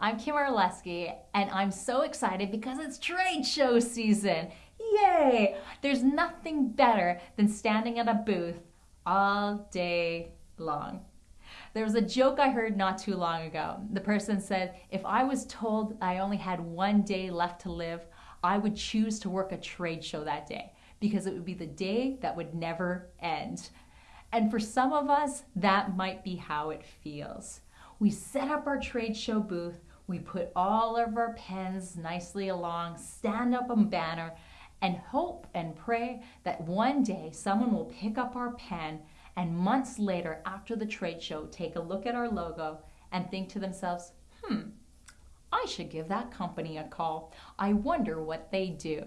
I'm Kim Orlesky, and I'm so excited because it's trade show season. Yay! There's nothing better than standing at a booth all day long. There was a joke I heard not too long ago. The person said, If I was told I only had one day left to live, I would choose to work a trade show that day because it would be the day that would never end. And for some of us, that might be how it feels. We set up our trade show booth, we put all of our pens nicely along, stand up a banner, and hope and pray that one day someone will pick up our pen and months later, after the trade show, take a look at our logo and think to themselves, hmm, I should give that company a call. I wonder what they do.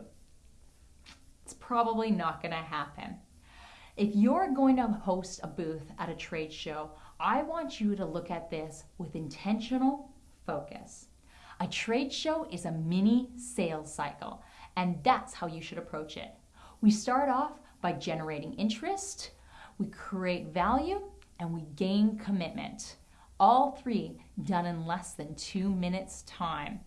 It's probably not going to happen. If you're going to host a booth at a trade show, I want you to look at this with intentional focus. A trade show is a mini sales cycle, and that's how you should approach it. We start off by generating interest, we create value, and we gain commitment. All three done in less than two minutes time.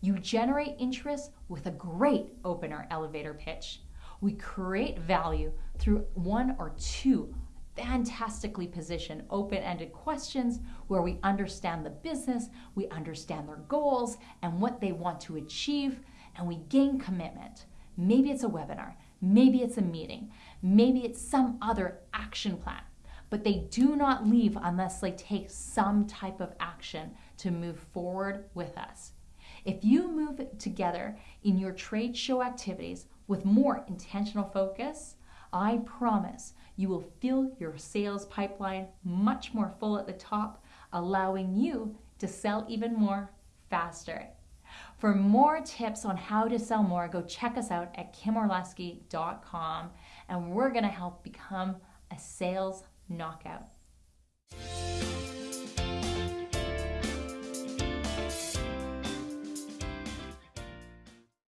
You generate interest with a great opener elevator pitch. We create value through one or two fantastically positioned open-ended questions where we understand the business, we understand their goals and what they want to achieve, and we gain commitment. Maybe it's a webinar, maybe it's a meeting, maybe it's some other action plan, but they do not leave unless they take some type of action to move forward with us. If you move together in your trade show activities with more intentional focus, I promise you will feel your sales pipeline much more full at the top, allowing you to sell even more faster. For more tips on how to sell more, go check us out at kimorlesky.com and we're going to help become a sales knockout.